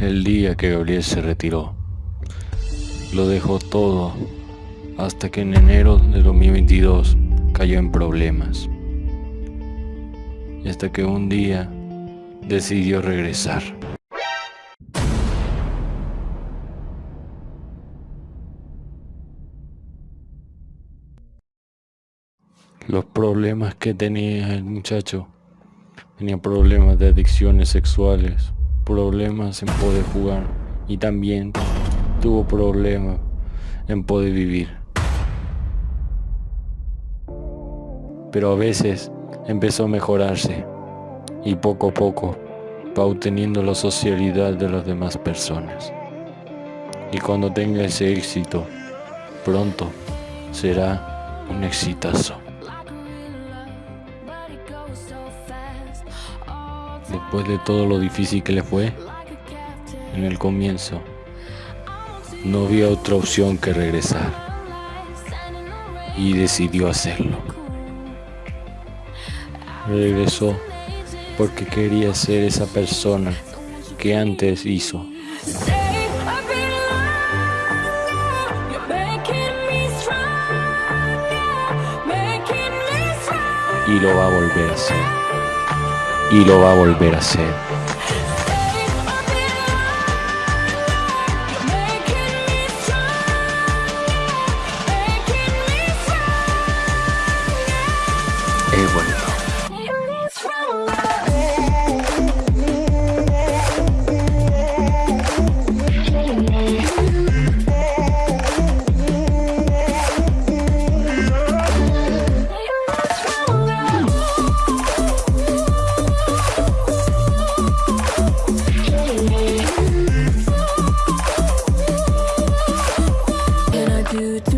el día que Gabriel se retiró. Lo dejó todo hasta que en enero de 2022 cayó en problemas. Y hasta que un día decidió regresar. Los problemas que tenía el muchacho. Tenía problemas de adicciones sexuales, problemas en poder jugar y también tuvo problemas en poder vivir. Pero a veces empezó a mejorarse y poco a poco va obteniendo la socialidad de las demás personas. Y cuando tenga ese éxito, pronto será un exitazo. Después de todo lo difícil que le fue, en el comienzo, no había otra opción que regresar. Y decidió hacerlo. Regresó porque quería ser esa persona que antes hizo. Y lo va a volver a hacer y lo va a volver a hacer.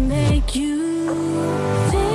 to make you